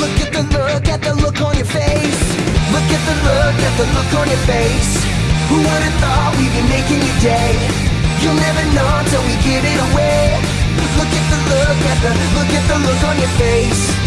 Look at the look, at the look on your face. Look at the look, at the look on your face. Who would have thought we'd be making your day? You'll never know till we give it away. Look at the look, at the look, at the look on your face.